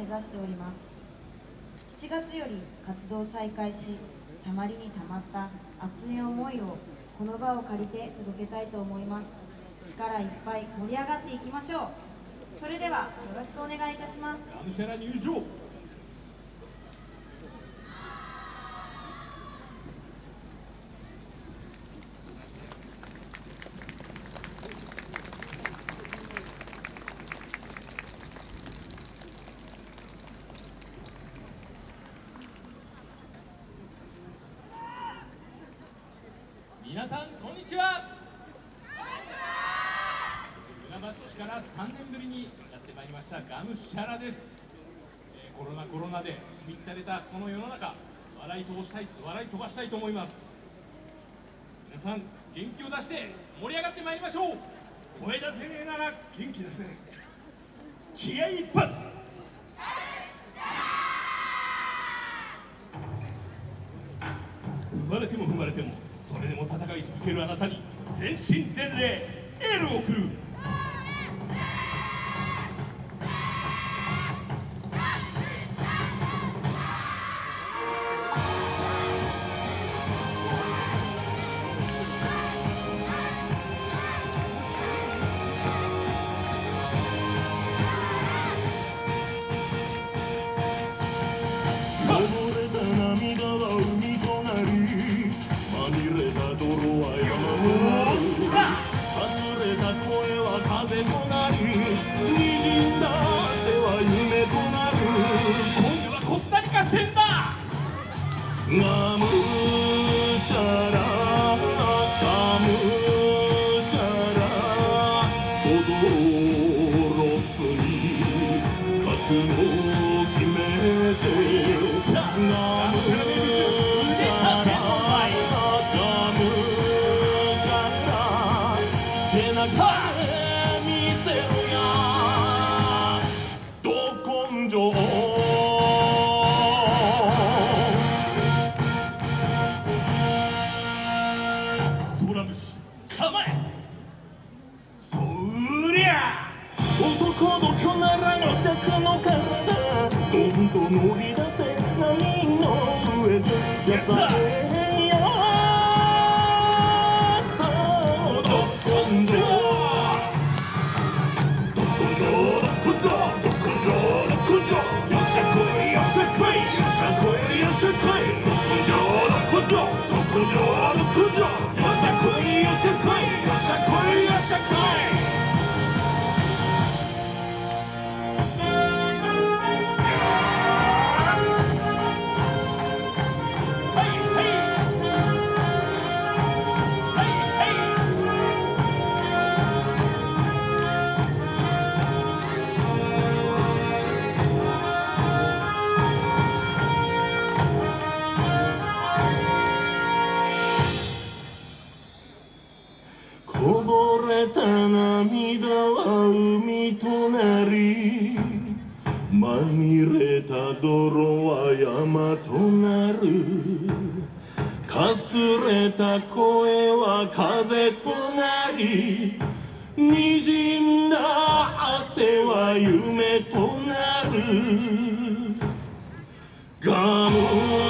目指しております。7月より活動再開したまりにたまった熱い思いをこの場を借りて届けたいと思います。力いっぱい盛り上がっていきましょう。それではよろしくお願いいたしますがむしゃら入場皆さんこんにちは。船橋市から3年ぶりにやってまいりましたがむしゃらです、えーコロナコロナでしみったれたこの世の中笑い飛ばしたい笑い飛ばしたいと思います。皆さん元気を出して盛り上がってまいりましょう。声出せねえなら元気出せ。気合一発。踏まれても踏まれてもそれでも戦い続けるあなたに全身全霊エールを送る。ど根性空虫構えそりゃ男の巨ならの体どんどん乗り出せ波の上じゃやされとなりまみれた泥は山となるかすれた声は風となり滲んだ汗は夢となるがむ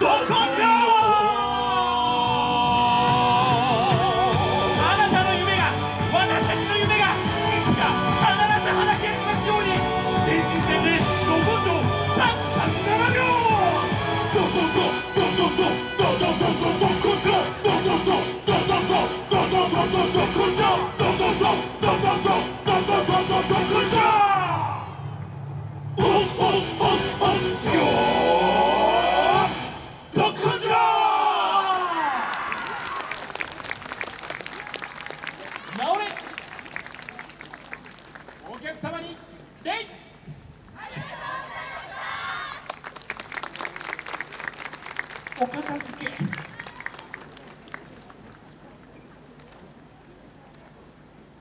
don't お片付け。